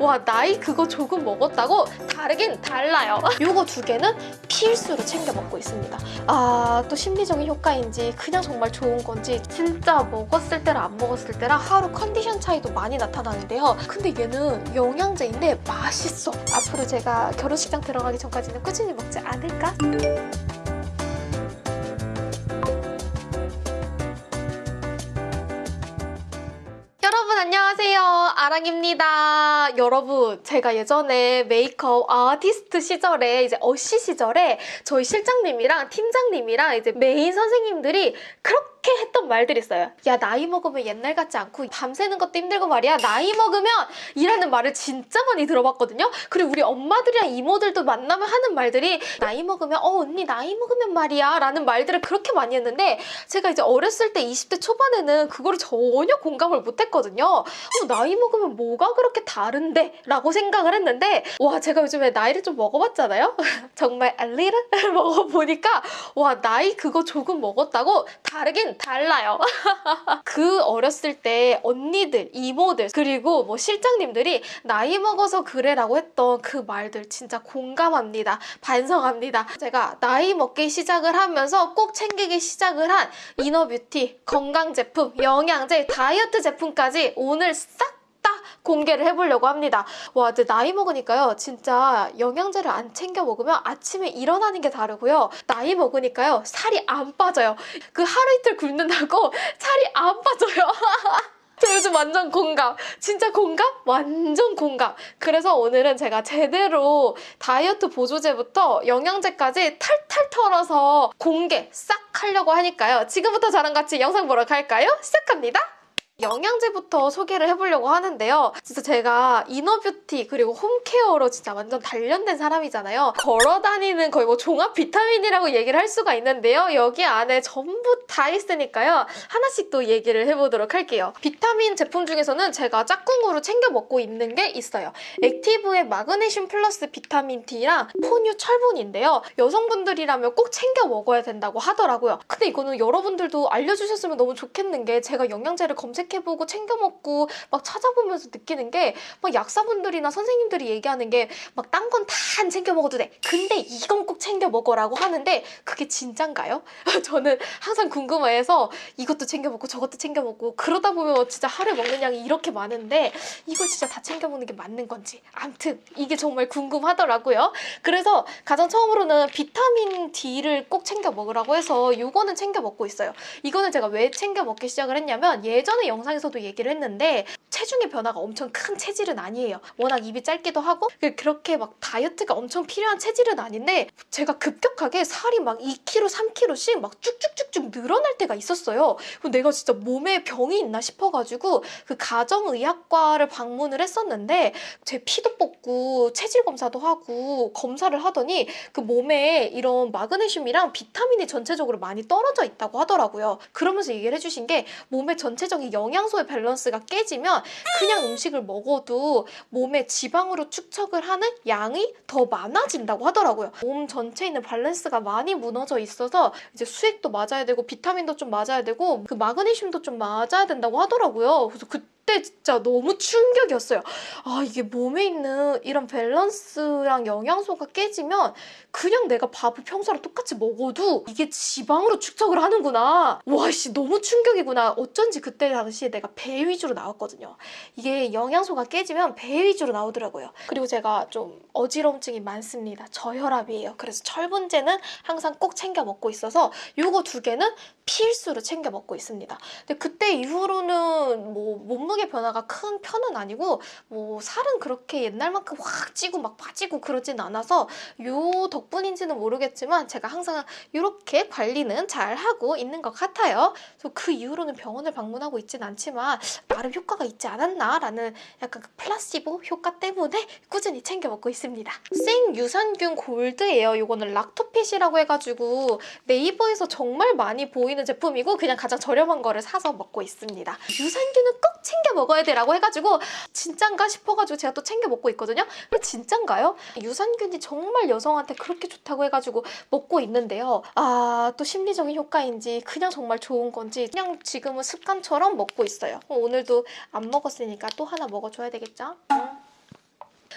와 나이 그거 조금 먹었다고? 다르긴 달라요 요거 두 개는 필수로 챙겨 먹고 있습니다 아 또 심리적인 효과인지 그냥 정말 좋은 건지 진짜 먹었을 때랑 안 먹었을 때랑 하루 컨디션 차이도 많이 나타나는데요 근데 얘는 영양제인데 맛있어 앞으로 제가 결혼식장 들어가기 전까지는 꾸준히 먹지 않을까? 아랑입니다. 여러분 제가 예전에 메이크업 아티스트 시절에 이제 어시 시절에 저희 실장님이랑 팀장님이랑 이제 메인 선생님들이 그렇게 했던 말들이 있어요. 야 나이 먹으면 옛날 같지 않고 밤새는 것도 힘들고 말이야. 나이 먹으면 이라는 말을 진짜 많이 들어봤거든요. 그리고 우리 엄마들이랑 이모들도 만나면 하는 말들이 나이 먹으면 어 언니 나이 먹으면 말이야 라는 말들을 그렇게 많이 했는데 제가 이제 어렸을 때 20대 초반에는 그거를 전혀 공감을 못했거든요. 어, 나이 먹으면 뭐가 그렇게 다른데? 라고 생각을 했는데 와 제가 요즘에 나이를 좀 먹어봤잖아요? 정말 알리를 먹어보니까 와 나이 그거 조금 먹었다고 다르긴 달라요. 그 어렸을 때 언니들, 이모들 그리고 뭐 실장님들이 나이 먹어서 그래라고 했던 그 말들 진짜 공감합니다. 반성합니다. 제가 나이 먹기 시작을 하면서 꼭 챙기기 시작을 한 이너뷰티, 건강 제품, 영양제, 다이어트 제품까지 오늘 싹다 공개를 해보려고 합니다. 와, 근데 나이 먹으니까요. 진짜 영양제를 안 챙겨 먹으면 아침에 일어나는 게 다르고요. 나이 먹으니까요. 살이 안 빠져요. 그 하루 이틀 굶는다고 살이 안 빠져요. 저 요즘 완전 공감. 진짜 공감? 완전 공감. 그래서 오늘은 제가 제대로 다이어트 보조제부터 영양제까지 탈탈 털어서 공개 싹 하려고 하니까요. 지금부터 저랑 같이 영상 보러 갈까요? 시작합니다. 영양제부터 소개를 해보려고 하는데요. 진짜 제가 이너뷰티 그리고 홈케어로 진짜 완전 단련된 사람이잖아요. 걸어다니는 거의 뭐 종합 비타민이라고 얘기를 할 수가 있는데요. 여기 안에 전부 다 있으니까요. 하나씩 또 얘기를 해보도록 할게요. 비타민 제품 중에서는 제가 짝꿍으로 챙겨 먹고 있는 게 있어요. 액티브의 마그네슘 플러스 비타민 D랑 포뉴 철분인데요. 여성분들이라면 꼭 챙겨 먹어야 된다고 하더라고요. 근데 이거는 여러분들도 알려주셨으면 너무 좋겠는 게 제가 영양제를 검색 검색해보고 챙겨 먹고 막 찾아보면서 느끼는 게 막 약사분들이나 선생님들이 얘기하는 게 막 딴 건 다 안 챙겨 먹어도 돼. 근데 이건 꼭 챙겨 먹어라고 하는데 그게 진짠가요? 저는 항상 궁금해해서 이것도 챙겨 먹고 저것도 챙겨 먹고 그러다 보면 진짜 하루에 먹는 양이 이렇게 많은데 이걸 진짜 다 챙겨 먹는 게 맞는 건지 암튼 이게 정말 궁금하더라고요. 그래서 가장 처음으로는 비타민 D를 꼭 챙겨 먹으라고 해서 이거는 챙겨 먹고 있어요. 이거는 제가 왜 챙겨 먹기 시작을 했냐면 예전에 영 상에서도 얘기를 했는데 체중의 변화가 엄청 큰 체질은 아니에요. 워낙 입이 짧기도 하고 그렇게 막 다이어트가 엄청 필요한 체질은 아닌데 제가 급격하게 살이 막 2kg, 3kg씩 막 쭉쭉쭉쭉 늘어날 때가 있었어요. 내가 진짜 몸에 병이 있나 싶어가지고 그 가정의학과를 방문을 했었는데 제 피도 뽑고 체질 검사도 하고 검사를 하더니 그 몸에 이런 마그네슘이랑 비타민이 전체적으로 많이 떨어져 있다고 하더라고요. 그러면서 얘기를 해주신 게 몸의 전체적인 영 양소의 밸런스가 깨지면 그냥 음식을 먹어도 몸에 지방으로 축적을 하는 양이 더 많아진다고 하더라고요. 몸 전체에 있는 밸런스가 많이 무너져 있어서 이제 수액도 맞아야 되고 비타민도 좀 맞아야 되고 그 마그네슘도 좀 맞아야 된다고 하더라고요. 그래서 그 그때 진짜 너무 충격이었어요. 아 이게 몸에 있는 이런 밸런스랑 영양소가 깨지면 그냥 내가 밥을 평소랑 똑같이 먹어도 이게 지방으로 축적을 하는구나. 와씨 너무 충격이구나. 어쩐지 그때 당시에 내가 배 위주로 나왔거든요. 이게 영양소가 깨지면 배 위주로 나오더라고요. 그리고 제가 좀 어지러움증이 많습니다. 저혈압이에요. 그래서 철분제는 항상 꼭 챙겨 먹고 있어서 요거 두 개는 필수로 챙겨 먹고 있습니다. 근데 그때 이후로는 뭐 몸무게 변화가 큰 편은 아니고 뭐 살은 그렇게 옛날만큼 확 찌고 막 빠지고 그러진 않아서 요 덕분인지는 모르겠지만 제가 항상 이렇게 관리는 잘 하고 있는 것 같아요. 그래서 그 이후로는 병원을 방문하고 있진 않지만 나름 효과가 있지 않았나라는 약간 그 플라시보 효과 때문에 꾸준히 챙겨 먹고 있습니다. 생 유산균 골드예요. 이거는 락토핏이라고 해가지고 네이버에서 정말 많이 보이는 제품이고 그냥 가장 저렴한 거를 사서 먹고 있습니다. 유산균은 꼭 챙겨 먹어야 돼라고 해가지고 진짠가 싶어가지고 제가 또 챙겨 먹고 있거든요. 근데 진짠가요? 유산균이 정말 여성한테 그렇게 좋다고 해가지고 먹고 있는데요. 아, 또 심리적인 효과인지 그냥 정말 좋은 건지 그냥 지금은 습관처럼 먹고 있어요. 오늘도 안 먹었으니까 또 하나 먹어줘야 되겠죠? 응.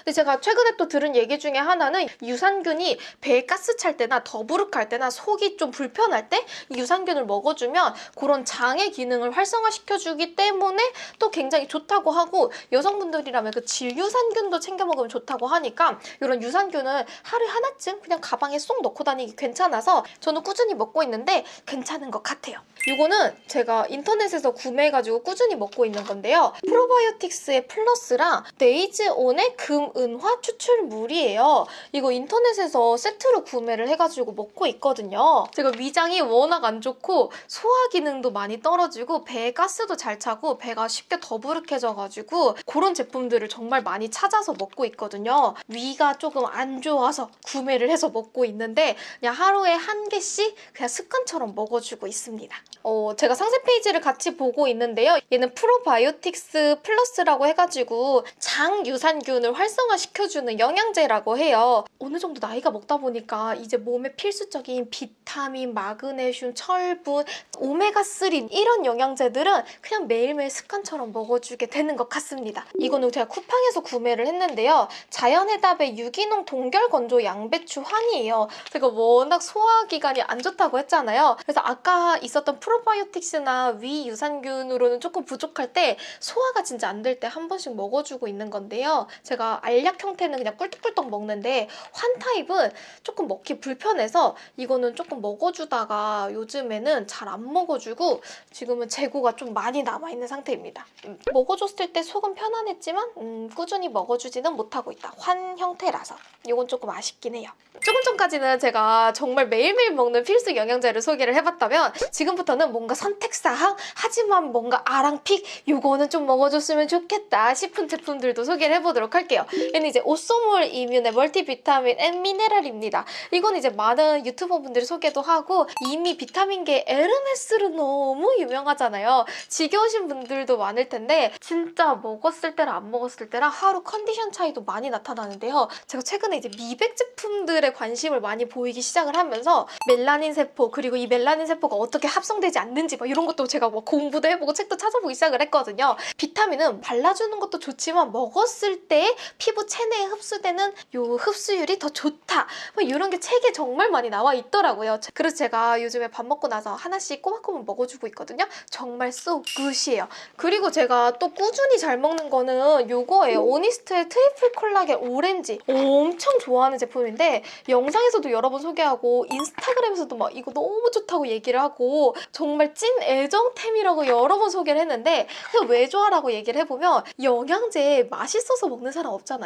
근데 제가 최근에 또 들은 얘기 중에 하나는 유산균이 배에 가스 찰 때나 더부룩할 때나 속이 좀 불편할 때이 유산균을 먹어주면 그런 장의 기능을 활성화시켜주기 때문에 또 굉장히 좋다고 하고 여성분들이라면 그 질유산균도 챙겨 먹으면 좋다고 하니까 이런 유산균을 하루에 하나쯤 그냥 가방에 쏙 넣고 다니기 괜찮아서 저는 꾸준히 먹고 있는데 괜찮은 것 같아요. 이거는 제가 인터넷에서 구매해가지고 꾸준히 먹고 있는 건데요. 프로바이오틱스의 플러스랑 데이즈온의 금 은화 추출물이에요. 이거 인터넷에서 세트로 구매를 해가지고 먹고 있거든요. 제가 위장이 워낙 안 좋고 소화 기능도 많이 떨어지고 배에 가스도 잘 차고 배가 쉽게 더부룩해져가지고 그런 제품들을 정말 많이 찾아서 먹고 있거든요. 위가 조금 안 좋아서 구매를 해서 먹고 있는데 그냥 하루에 한 개씩 그냥 습관처럼 먹어주고 있습니다. 어, 제가 상세 페이지를 같이 보고 있는데요. 얘는 프로바이오틱스 플러스라고 해가지고 장 유산균을 활성화시켜주는 영양제라고 해요. 어느 정도 나이가 먹다 보니까 이제 몸에 필수적인 비타민, 마그네슘, 철분, 오메가3 이런 영양제들은 그냥 매일매일 습관처럼 먹어주게 되는 것 같습니다. 이거는 제가 쿠팡에서 구매를 했는데요. 자연해답의 유기농 동결 건조 양배추 환이에요. 제가 워낙 소화기관이 안 좋다고 했잖아요. 그래서 아까 있었던 프로바이오틱스나 위 유산균으로는 조금 부족할 때 소화가 진짜 안 될 때 한 번씩 먹어주고 있는 건데요. 제가 알약 형태는 그냥 꿀떡꿀떡 먹는데 환 타입은 조금 먹기 불편해서 이거는 조금 먹어주다가 요즘에는 잘 안 먹어주고 지금은 재고가 좀 많이 남아있는 상태입니다. 음, 먹어줬을 때 속은 편안했지만 음, 꾸준히 먹어주지는 못하고 있다. 환 형태라서 이건 조금 아쉽긴 해요. 조금 전까지는 제가 정말 매일매일 먹는 필수 영양제를 소개를 해봤다면 지금부터는 뭔가 선택사항 하지만 뭔가 아랑픽 요거는 좀 먹어줬으면 좋겠다 싶은 제품들도 소개를 해보도록 할게요. 얘는 이제 오소몰 이뮨의 멀티비타민 and 미네랄입니다. 이건 이제 많은 유튜버분들이 소개도 하고 이미 비타민계 에르메스로 너무 유명하잖아요. 지겨우신 분들도 많을 텐데 진짜 먹었을 때랑 안 먹었을 때랑 하루 컨디션 차이도 많이 나타나는데요. 제가 최근에 이제 미백 제품들에 관심을 많이 보이기 시작을 하면서 멜라닌 세포 그리고 이 멜라닌 세포가 어떻게 합성되지 않는지 막 이런 것도 제가 뭐 공부도 해보고 책도 찾아보기 시작을 했거든요. 비타민은 발라주는 것도 좋지만 먹었을 때 피부 체내에 흡수되는 요 흡수율이 더 좋다. 뭐 이런 게 책에 정말 많이 나와 있더라고요. 그래서 제가 요즘에 밥 먹고 나서 하나씩 꼬박꼬박 먹어주고 있거든요. 정말 so 굿이에요. 그리고 제가 또 꾸준히 잘 먹는 거는 요거예요. 오니스트의 트리플 콜라겐 오렌지. 엄청 좋아하는 제품인데 영상에서도 여러 번 소개하고 인스타그램에서도 막 이거 너무 좋다고 얘기를 하고 정말 찐 애정템이라고 여러 번 소개를 했는데 그 왜 좋냐라고 얘기를 해보면 영양제 맛있어서 먹는 사람 없잖아요.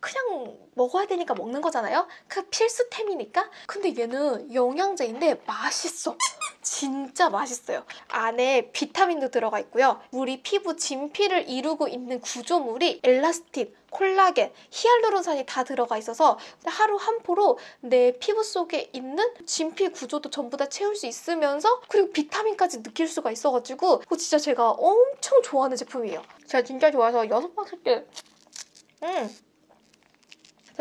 그냥 먹어야 되니까 먹는 거잖아요. 그 필수템이니까. 근데 얘는 영양제인데 맛있어. 진짜 맛있어요. 안에 비타민도 들어가 있고요. 우리 피부 진피를 이루고 있는 구조물이 엘라스틴, 콜라겐, 히알루론산이 다 들어가 있어서 하루 한 포로 내 피부 속에 있는 진피 구조도 전부 다 채울 수 있으면서 그리고 비타민까지 느낄 수가 있어가지고 그거 진짜 제가 엄청 좋아하는 제품이에요. 제가 진짜 좋아해서 여섯 번 쓸게. 음.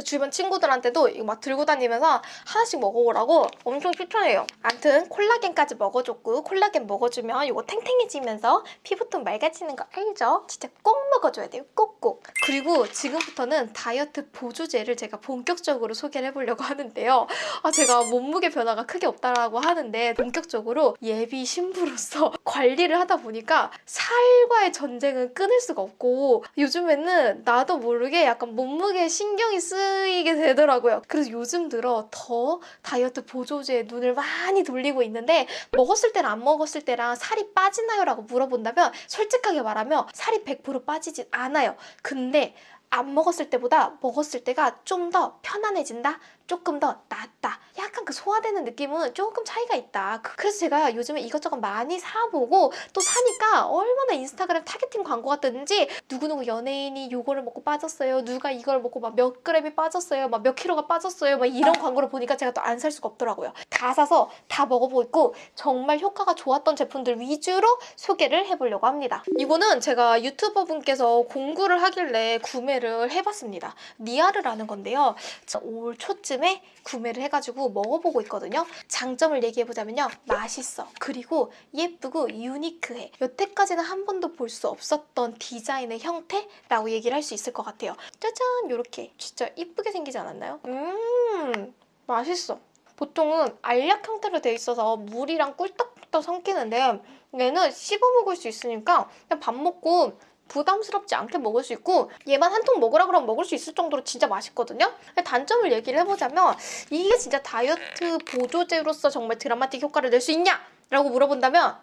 주변 친구들한테도 이거 막 들고 다니면서 하나씩 먹어보라고 엄청 추천해요. 암튼 콜라겐까지 먹어줬고 콜라겐 먹어주면 이거 탱탱해지면서 피부톤 맑아지는 거 알죠? 진짜 꼭 먹어줘야 돼요. 꼭꼭. 그리고 지금부터는 다이어트 보조제를 제가 본격적으로 소개를 해보려고 하는데요. 아 제가 몸무게 변화가 크게 없다라고 하는데 본격적으로 예비 신부로서 관리를 하다 보니까 살과의 전쟁은 끊을 수가 없고 요즘에는 나도 모르게 약간 몸무게에 신경이 쓰이게 되더라고요. 그래서 요즘 들어 더 다이어트 보조제에 눈을 많이 돌리고 있는데 먹었을 때랑 안 먹었을 때랑 살이 빠지나요? 라고 물어본다면 솔직하게 말하면 살이 100% 빠지진 않아요. 근데 안 먹었을 때보다 먹었을 때가 좀 더 편안해진다? 조금 더 낫다. 약간 그 소화되는 느낌은 조금 차이가 있다. 그- 그래서 제가 요즘에 이것저것 많이 사보고 또 사니까 얼마나 인스타그램 targeting 광고가 뜨는지 누구누구 연예인이 요거를 먹고 빠졌어요. 누가 이걸 먹고 막 몇 그램이 빠졌어요. 막 몇 킬로가 빠졌어요. 막 이런 광고를 보니까 제가 또 안 살 수가 없더라고요. 다 사서 다 먹어보고 있고 정말 효과가 좋았던 제품들 위주로 소개를 해보려고 합니다. 이거는 제가 유튜버 분께서 공구를 하길래 구매를 해봤습니다. 니아르라는 건데요. 저올 초쯤 에 구매를 해가지고 먹어보고 있거든요. 장점을 얘기해보자면요. 맛있어. 그리고 예쁘고 유니크해. 여태까지는 한 번도 볼 수 없었던 디자인의 형태라고 얘기를 할 수 있을 것 같아요. 짜잔! 이렇게 진짜 이쁘게 생기지 않았나요? 음, 맛있어. 보통은 알약 형태로 돼 있어서 물이랑 꿀떡꿀떡 섞이는데 얘는 씹어 먹을 수 있으니까 그냥 밥 먹고 부담스럽지 않게 먹을 수 있고 얘만 한 통 먹으라 그러면 먹을 수 있을 정도로 진짜 맛있거든요. 단점을 얘기를 해보자면 이게 진짜 다이어트 보조제로서 정말 드라마틱 효과를 낼 수 있냐? 라고 물어본다면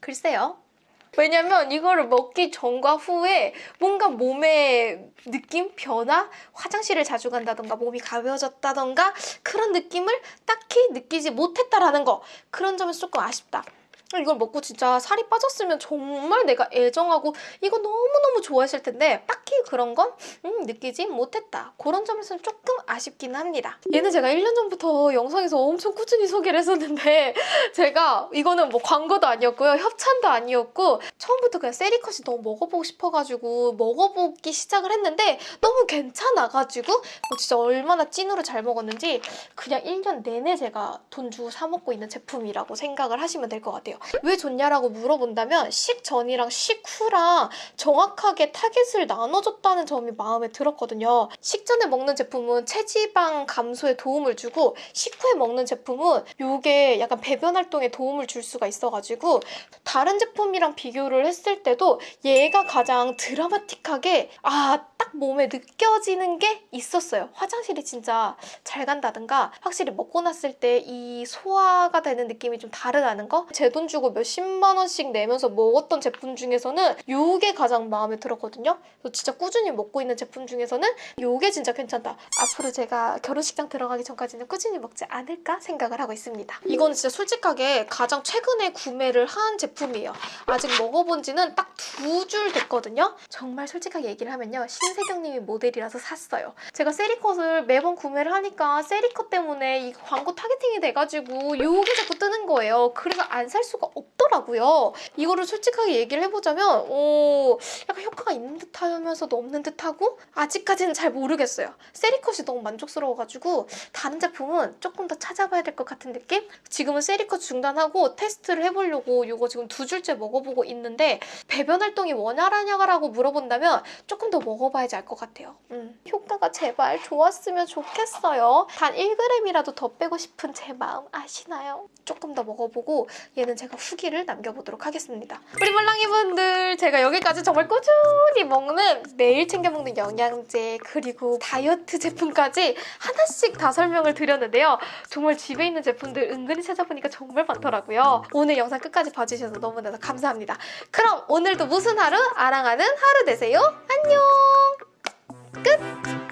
글쎄요. 왜냐면 이거를 먹기 전과 후에 뭔가 몸의 느낌, 변화, 화장실을 자주 간다던가 몸이 가벼워졌다던가 그런 느낌을 딱히 느끼지 못했다라는 거 그런 점에서 조금 아쉽다. 이걸 먹고 진짜 살이 빠졌으면 정말 내가 애정하고 이거 너무너무 좋아했을 텐데 딱히 그런 건 음, 느끼지 못했다. 그런 점에서는 조금 아쉽긴 합니다. 얘는 제가 1년 전부터 영상에서 엄청 꾸준히 소개를 했었는데 제가 이거는 뭐 광고도 아니었고요. 협찬도 아니었고 처음부터 그냥 세리컷이 너무 먹어보고 싶어가지고 먹어보기 시작을 했는데 너무 괜찮아가지고 뭐 진짜 얼마나 찐으로 잘 먹었는지 그냥 1년 내내 제가 돈 주고 사 먹고 있는 제품이라고 생각을 하시면 될 것 같아요. 왜 좋냐라고 물어본다면 식전이랑 식후랑 정확하게 타겟을 나눠줬다는 점이 마음에 들었거든요. 식전에 먹는 제품은 체지방 감소에 도움을 주고 식후에 먹는 제품은 이게 약간 배변 활동에 도움을 줄 수가 있어가지고 다른 제품이랑 비교를 했을 때도 얘가 가장 드라마틱하게 아 딱 몸에 느껴지는 게 있었어요. 화장실이 진짜 잘 간다든가 확실히 먹고 났을 때 이 소화가 되는 느낌이 좀 다르다는 거? 제 돈 주고 몇십만 원씩 내면서 먹었던 제품 중에서는 요게 가장 마음에 들었거든요. 그래서 진짜 꾸준히 먹고 있는 제품 중에서는 요게 진짜 괜찮다. 앞으로 제가 결혼식장 들어가기 전까지는 꾸준히 먹지 않을까 생각을 하고 있습니다. 이건 진짜 솔직하게 가장 최근에 구매를 한 제품이에요. 아직 먹어본 지는 딱 두 주 됐거든요. 정말 솔직하게 얘기를 하면요. 신세경님이 모델이라서 샀어요. 제가 세리컷을 매번 구매를 하니까 세리컷 때문에 이 광고 targeting이 돼가지고 요게 자꾸 뜨는 거예요. 그래서 안 살 수가 없더라고요. 이거를 솔직하게 얘기를 해보자면 어, 약간 효과가 있는 듯 하면서도 없는 듯 하고 아직까지는 잘 모르겠어요. 세리컷이 너무 만족스러워가지고 다른 제품은 조금 더 찾아봐야 될 것 같은 느낌? 지금은 세리컷 중단하고 테스트를 해보려고 이거 지금 두 줄째 먹어보고 있는데 배변 활동이 원활하냐고 물어본다면 조금 더 먹어봐야 지 알 것 같아요. 음. 효과가 제발 좋았으면 좋겠어요. 단 1g이라도 더 빼고 싶은 제 마음 아시나요? 조금 더 먹어보고 얘는 제가 후기를 남겨보도록 하겠습니다. 우리 몰랑이분들 제가 여기까지 정말 꾸준히 먹는 매일 챙겨 먹는 영양제 그리고 다이어트 제품까지 하나씩 다 설명을 드렸는데요. 정말 집에 있는 제품들 은근히 찾아보니까 정말 많더라고요. 오늘 영상 끝까지 봐주셔서 너무나도 감사합니다. 그럼 오늘도 무슨 하루? 아랑하는 하루 되세요. 안녕! 끝!